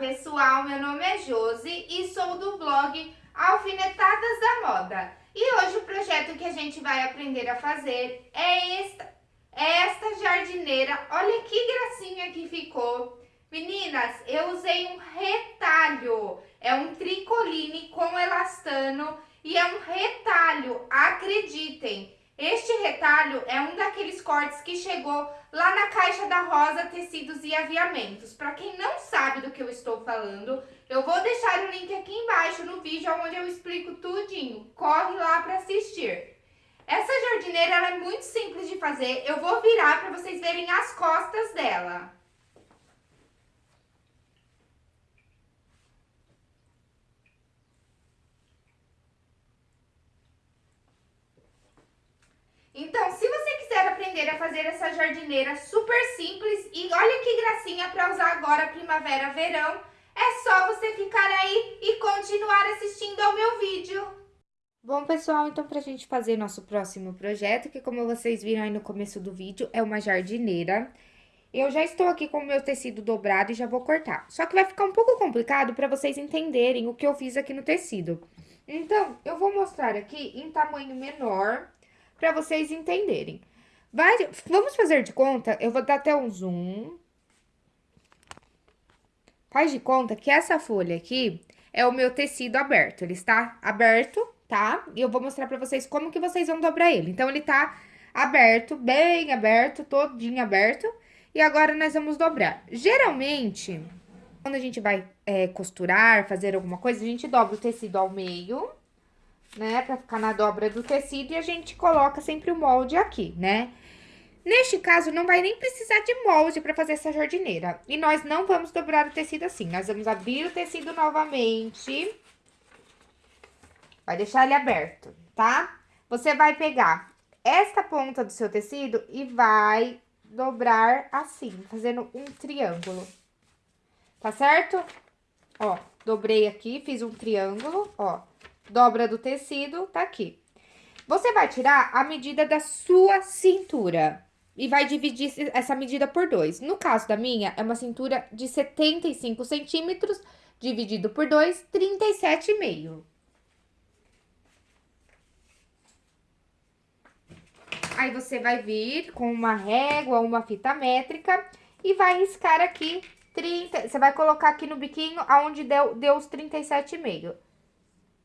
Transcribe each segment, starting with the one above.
pessoal, meu nome é Josi e sou do blog Alfinetadas da Moda. E hoje o projeto que a gente vai aprender a fazer é esta, é esta jardineira. Olha que gracinha que ficou. Meninas, eu usei um retalho, é um tricoline com elastano e é um retalho, acreditem. Este retalho é um daqueles cortes que chegou lá na caixa da Rosa Tecidos e Aviamentos. Para quem não sabe do que eu estou falando, eu vou deixar o link aqui embaixo no vídeo onde eu explico tudinho. Corre lá para assistir. Essa jardineira é muito simples de fazer. Eu vou virar para vocês verem as costas dela. Então, se você quiser aprender a fazer essa jardineira super simples e olha que gracinha para usar agora primavera, verão, é só você ficar aí e continuar assistindo ao meu vídeo. Bom, pessoal, então pra gente fazer nosso próximo projeto, que como vocês viram aí no começo do vídeo, é uma jardineira. Eu já estou aqui com o meu tecido dobrado e já vou cortar. Só que vai ficar um pouco complicado para vocês entenderem o que eu fiz aqui no tecido. Então, eu vou mostrar aqui em tamanho menor, para vocês entenderem. Vai, vamos fazer de conta, eu vou dar até um zoom. Faz de conta que essa folha aqui é o meu tecido aberto, ele está aberto, tá? E eu vou mostrar pra vocês como que vocês vão dobrar ele. Então, ele tá aberto, bem aberto, todinho aberto. E agora, nós vamos dobrar. Geralmente, quando a gente vai é, costurar, fazer alguma coisa, a gente dobra o tecido ao meio né? Pra ficar na dobra do tecido e a gente coloca sempre o molde aqui, né? Neste caso, não vai nem precisar de molde para fazer essa jardineira. E nós não vamos dobrar o tecido assim. Nós vamos abrir o tecido novamente. Vai deixar ele aberto, tá? Você vai pegar esta ponta do seu tecido e vai dobrar assim, fazendo um triângulo. Tá certo? Ó, dobrei aqui, fiz um triângulo, ó dobra do tecido, tá aqui. Você vai tirar a medida da sua cintura e vai dividir essa medida por dois. No caso da minha, é uma cintura de 75 centímetros, dividido por dois, 37,5. Aí, você vai vir com uma régua, uma fita métrica e vai riscar aqui 30... Você vai colocar aqui no biquinho aonde deu, deu os 37,5.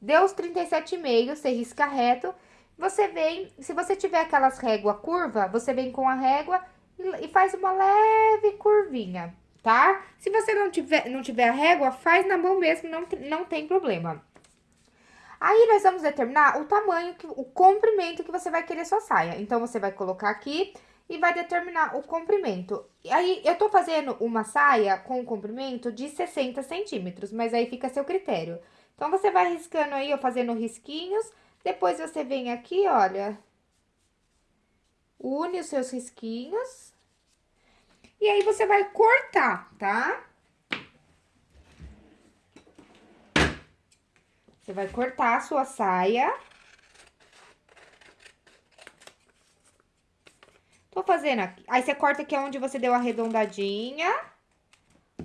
Deu os 37,5, você risca reto. Você vem, se você tiver aquelas régua curva, você vem com a régua e, e faz uma leve curvinha, tá? Se você não tiver, não tiver a régua, faz na mão mesmo, não, não tem problema. Aí, nós vamos determinar o tamanho, que, o comprimento que você vai querer sua saia. Então, você vai colocar aqui e vai determinar o comprimento. Aí, eu tô fazendo uma saia com comprimento de 60 centímetros, mas aí fica a seu critério. Então, você vai riscando aí, ó, fazendo risquinhos. Depois, você vem aqui, olha, une os seus risquinhos. E aí, você vai cortar, tá? Você vai cortar a sua saia. Tô fazendo aqui. Aí, você corta aqui onde você deu a arredondadinha.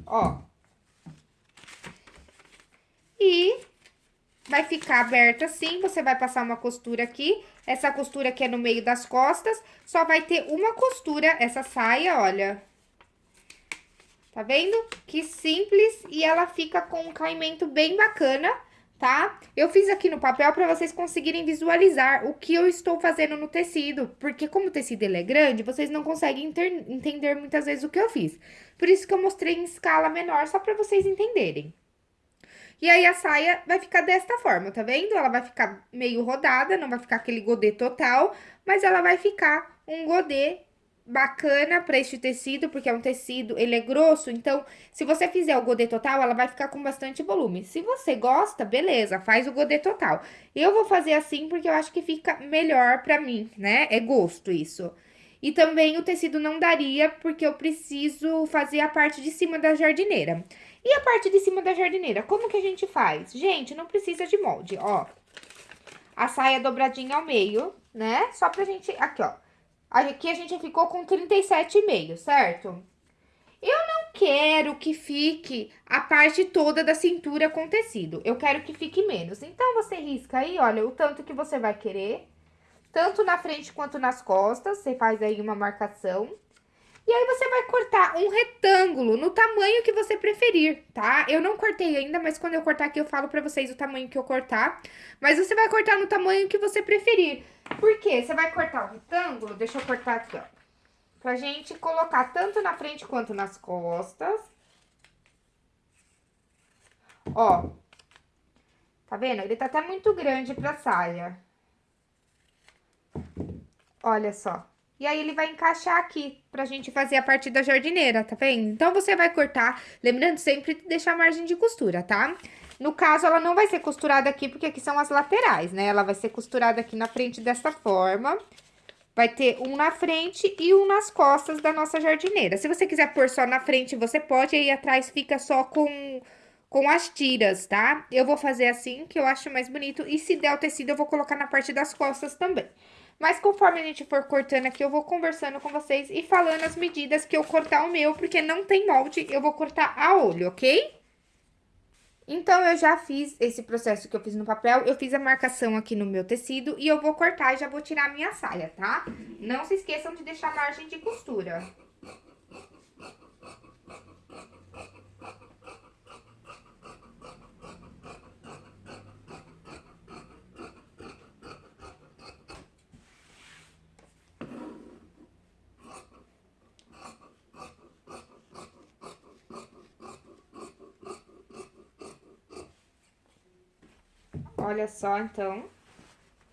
Ó. E vai ficar aberto assim, você vai passar uma costura aqui. Essa costura aqui é no meio das costas, só vai ter uma costura essa saia, olha. Tá vendo? Que simples e ela fica com um caimento bem bacana, tá? Eu fiz aqui no papel para vocês conseguirem visualizar o que eu estou fazendo no tecido, porque como o tecido ele é grande, vocês não conseguem entender muitas vezes o que eu fiz. Por isso que eu mostrei em escala menor, só para vocês entenderem. E aí, a saia vai ficar desta forma, tá vendo? Ela vai ficar meio rodada, não vai ficar aquele godê total, mas ela vai ficar um godê bacana para este tecido, porque é um tecido, ele é grosso, então, se você fizer o godê total, ela vai ficar com bastante volume. Se você gosta, beleza, faz o godê total. Eu vou fazer assim porque eu acho que fica melhor pra mim, né? É gosto isso. E também o tecido não daria, porque eu preciso fazer a parte de cima da jardineira. E a parte de cima da jardineira, como que a gente faz? Gente, não precisa de molde, ó. A saia dobradinha ao meio, né? Só pra gente... Aqui, ó. Aqui a gente ficou com 37,5, certo? Eu não quero que fique a parte toda da cintura com tecido. Eu quero que fique menos. Então, você risca aí, olha, o tanto que você vai querer. Tanto na frente quanto nas costas. Você faz aí uma marcação. E aí, você vai cortar um retângulo no tamanho que você preferir, tá? Eu não cortei ainda, mas quando eu cortar aqui, eu falo pra vocês o tamanho que eu cortar. Mas você vai cortar no tamanho que você preferir. Por quê? Você vai cortar o retângulo, deixa eu cortar aqui, ó. Pra gente colocar tanto na frente quanto nas costas. Ó. Tá vendo? Ele tá até muito grande pra saia. Olha só. E aí, ele vai encaixar aqui pra gente fazer a parte da jardineira, tá vendo? Então, você vai cortar, lembrando sempre de deixar a margem de costura, tá? No caso, ela não vai ser costurada aqui, porque aqui são as laterais, né? Ela vai ser costurada aqui na frente dessa forma. Vai ter um na frente e um nas costas da nossa jardineira. Se você quiser pôr só na frente, você pode, aí atrás fica só com, com as tiras, tá? Eu vou fazer assim, que eu acho mais bonito. E se der o tecido, eu vou colocar na parte das costas também. Mas conforme a gente for cortando aqui, eu vou conversando com vocês e falando as medidas que eu cortar o meu, porque não tem molde, eu vou cortar a olho, ok? Então, eu já fiz esse processo que eu fiz no papel, eu fiz a marcação aqui no meu tecido e eu vou cortar e já vou tirar a minha saia, tá? Não se esqueçam de deixar margem de costura. Olha só, então,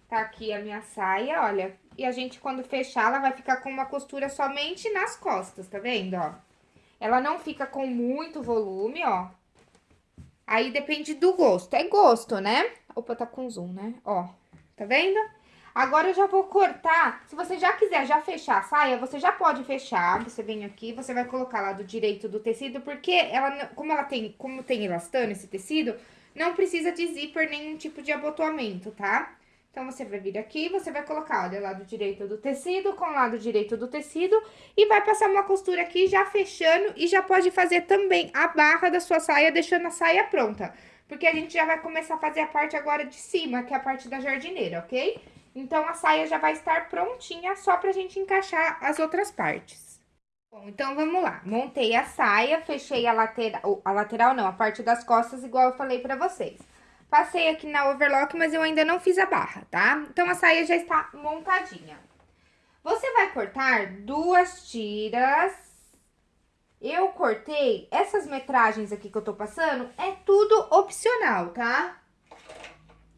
tá aqui a minha saia, olha. E a gente, quando fechar, ela vai ficar com uma costura somente nas costas, tá vendo, ó? Ela não fica com muito volume, ó. Aí, depende do gosto. É gosto, né? Opa, tá com zoom, né? Ó, tá vendo? Agora, eu já vou cortar. Se você já quiser já fechar a saia, você já pode fechar. Você vem aqui, você vai colocar lá do direito do tecido, porque ela, como ela tem, como tem elastano esse tecido, não precisa de zíper, nenhum tipo de abotoamento, tá? Então, você vai vir aqui, você vai colocar, olha, lado direito do tecido com lado direito do tecido e vai passar uma costura aqui já fechando e já pode fazer também a barra da sua saia, deixando a saia pronta. Porque a gente já vai começar a fazer a parte agora de cima, que é a parte da jardineira, ok? Então, a saia já vai estar prontinha só pra gente encaixar as outras partes. Bom, então vamos lá. Montei a saia, fechei a lateral, a lateral não, a parte das costas, igual eu falei pra vocês. Passei aqui na overlock, mas eu ainda não fiz a barra, tá? Então, a saia já está montadinha. Você vai cortar duas tiras. Eu cortei essas metragens aqui que eu tô passando, é tudo opcional, tá?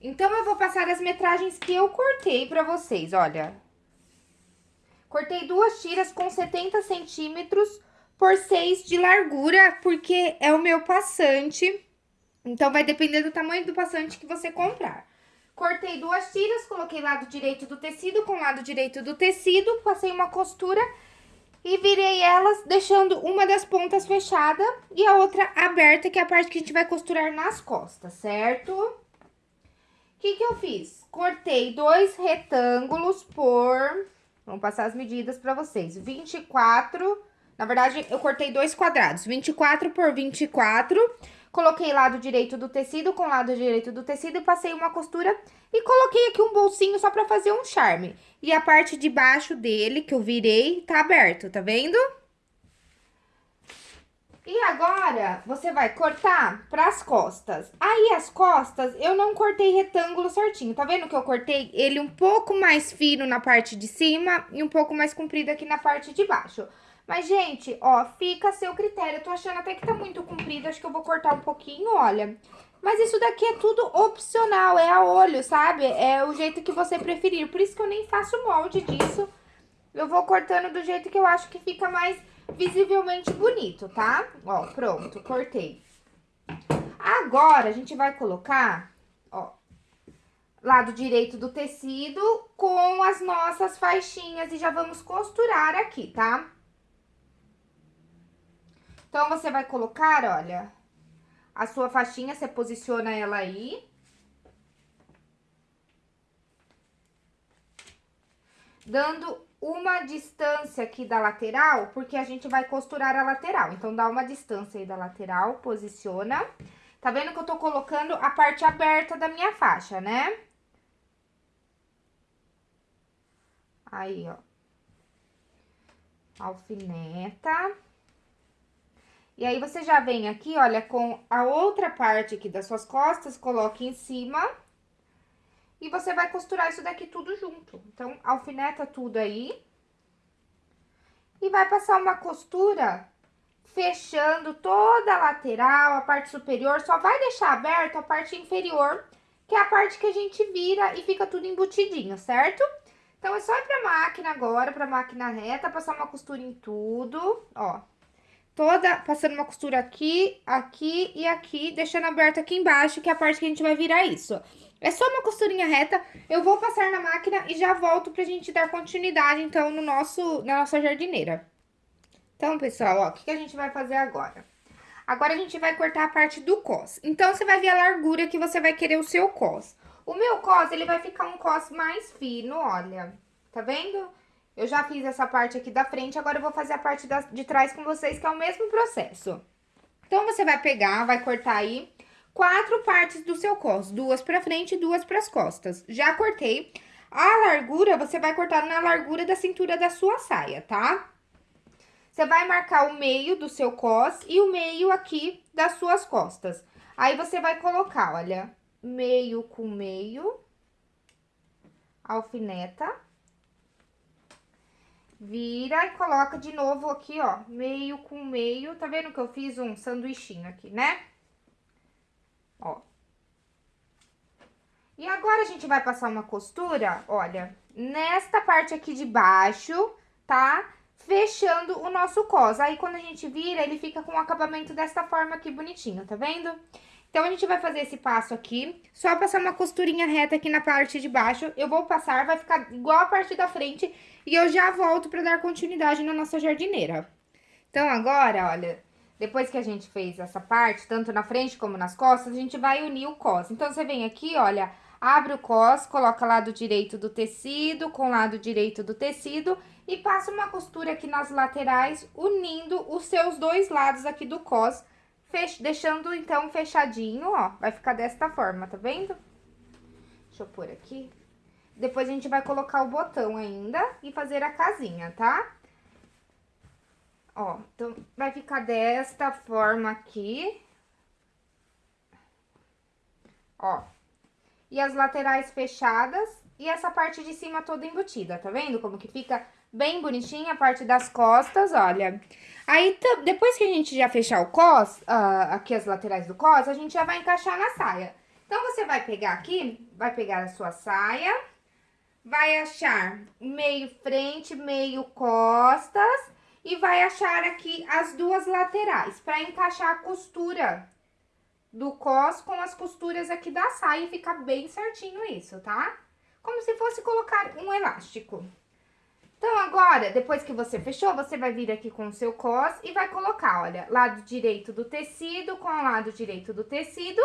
Então, eu vou passar as metragens que eu cortei pra vocês, olha. Cortei duas tiras com 70 centímetros por 6 de largura, porque é o meu passante. Então, vai depender do tamanho do passante que você comprar. Cortei duas tiras, coloquei lado direito do tecido com lado direito do tecido, passei uma costura e virei elas, deixando uma das pontas fechada e a outra aberta, que é a parte que a gente vai costurar nas costas, certo? O que que eu fiz? Cortei dois retângulos por Vamos passar as medidas pra vocês. 24, na verdade, eu cortei dois quadrados. 24 por 24. Coloquei lado direito do tecido com lado direito do tecido passei uma costura e coloquei aqui um bolsinho só pra fazer um charme. E a parte de baixo dele, que eu virei, tá aberto, tá vendo? E agora, você vai cortar pras costas. Aí, as costas, eu não cortei retângulo certinho. Tá vendo que eu cortei ele um pouco mais fino na parte de cima e um pouco mais comprido aqui na parte de baixo. Mas, gente, ó, fica a seu critério. Eu tô achando até que tá muito comprido, acho que eu vou cortar um pouquinho, olha. Mas isso daqui é tudo opcional, é a olho, sabe? É o jeito que você preferir. Por isso que eu nem faço molde disso. Eu vou cortando do jeito que eu acho que fica mais visivelmente bonito, tá? Ó, pronto, cortei. Agora, a gente vai colocar, ó, lado direito do tecido com as nossas faixinhas e já vamos costurar aqui, tá? Então, você vai colocar, olha, a sua faixinha, você posiciona ela aí. Dando uma distância aqui da lateral, porque a gente vai costurar a lateral. Então, dá uma distância aí da lateral, posiciona. Tá vendo que eu tô colocando a parte aberta da minha faixa, né? Aí, ó. Alfineta. E aí, você já vem aqui, olha, com a outra parte aqui das suas costas, coloque em cima. E você vai costurar isso daqui tudo junto. Então, alfineta tudo aí. E vai passar uma costura fechando toda a lateral, a parte superior. Só vai deixar aberto a parte inferior, que é a parte que a gente vira e fica tudo embutidinho, certo? Então, é só ir pra máquina agora, pra máquina reta, passar uma costura em tudo, ó. Toda, passando uma costura aqui, aqui e aqui, deixando aberto aqui embaixo, que é a parte que a gente vai virar isso. É só uma costurinha reta, eu vou passar na máquina e já volto pra gente dar continuidade, então, no nosso, na nossa jardineira. Então, pessoal, ó, o que, que a gente vai fazer agora? Agora, a gente vai cortar a parte do cos. Então, você vai ver a largura que você vai querer o seu cos. O meu cos, ele vai ficar um cos mais fino, olha. Tá vendo? Eu já fiz essa parte aqui da frente, agora eu vou fazer a parte da, de trás com vocês, que é o mesmo processo. Então, você vai pegar, vai cortar aí quatro partes do seu cos, duas pra frente e duas pras costas. Já cortei. A largura, você vai cortar na largura da cintura da sua saia, tá? Você vai marcar o meio do seu cos e o meio aqui das suas costas. Aí, você vai colocar, olha, meio com meio, alfineta, vira e coloca de novo aqui, ó, meio com meio, tá vendo que eu fiz um sanduichinho aqui, né? Ó. E agora, a gente vai passar uma costura, olha, nesta parte aqui de baixo, tá? Fechando o nosso cos. Aí, quando a gente vira, ele fica com o acabamento desta forma aqui, bonitinho, tá vendo? Então, a gente vai fazer esse passo aqui, só passar uma costurinha reta aqui na parte de baixo. Eu vou passar, vai ficar igual a parte da frente, e eu já volto pra dar continuidade na nossa jardineira. Então, agora, olha, depois que a gente fez essa parte, tanto na frente como nas costas, a gente vai unir o cos. Então, você vem aqui, olha, abre o cos, coloca lado direito do tecido com lado direito do tecido e passa uma costura aqui nas laterais, unindo os seus dois lados aqui do cos, fech... deixando, então, fechadinho, ó. Vai ficar desta forma, tá vendo? Deixa eu pôr aqui. Depois, a gente vai colocar o botão ainda e fazer a casinha, tá? Ó, então, vai ficar desta forma aqui. Ó. E as laterais fechadas e essa parte de cima toda embutida, tá vendo? Como que fica bem bonitinha a parte das costas, olha. Aí, depois que a gente já fechar o cos, uh, aqui as laterais do cos, a gente já vai encaixar na saia. Então, você vai pegar aqui, vai pegar a sua saia, vai achar meio frente, meio costas e vai achar aqui as duas laterais para encaixar a costura do cos com as costuras aqui da saia e ficar bem certinho isso, tá? Como se fosse colocar um elástico. Então, agora, depois que você fechou, você vai vir aqui com o seu cos e vai colocar, olha, lado direito do tecido com o lado direito do tecido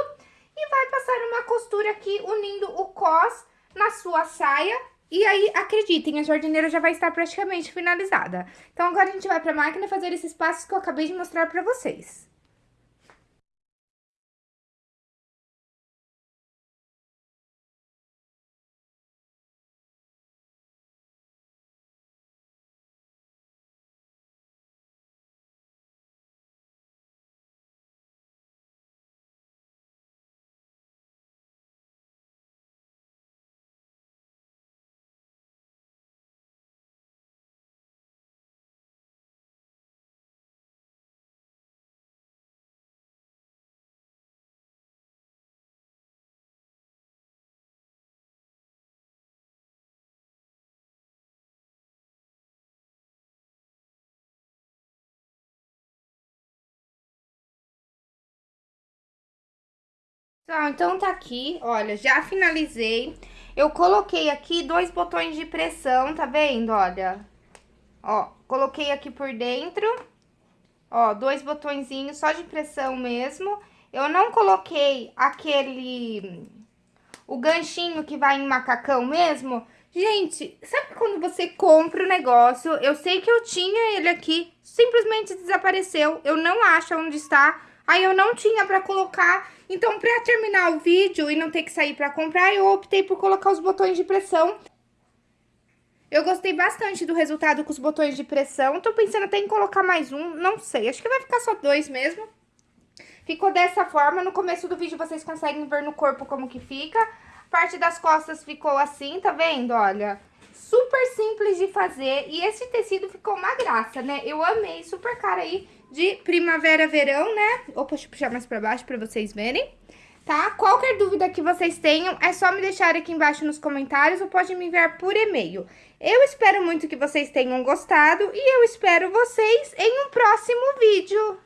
e vai passar uma costura aqui unindo o cos na sua saia e aí, acreditem, a jardineira já vai estar praticamente finalizada. Então, agora a gente vai para a máquina fazer esses passos que eu acabei de mostrar para vocês. Pessoal, então tá aqui, olha, já finalizei. Eu coloquei aqui dois botões de pressão, tá vendo? Olha, ó, coloquei aqui por dentro, ó, dois botõezinhos só de pressão mesmo. Eu não coloquei aquele, o ganchinho que vai em macacão mesmo, Gente, sabe quando você compra o negócio? Eu sei que eu tinha ele aqui, simplesmente desapareceu. Eu não acho onde está. Aí eu não tinha pra colocar. Então, pra terminar o vídeo e não ter que sair pra comprar, eu optei por colocar os botões de pressão. Eu gostei bastante do resultado com os botões de pressão. Tô pensando até em colocar mais um, não sei. Acho que vai ficar só dois mesmo. Ficou dessa forma. No começo do vídeo vocês conseguem ver no corpo como que fica parte das costas ficou assim, tá vendo? Olha, super simples de fazer e esse tecido ficou uma graça, né? Eu amei, super cara aí de primavera, verão, né? Opa, deixa eu puxar mais pra baixo pra vocês verem. Tá? Qualquer dúvida que vocês tenham, é só me deixar aqui embaixo nos comentários ou pode me enviar por e-mail. Eu espero muito que vocês tenham gostado e eu espero vocês em um próximo vídeo.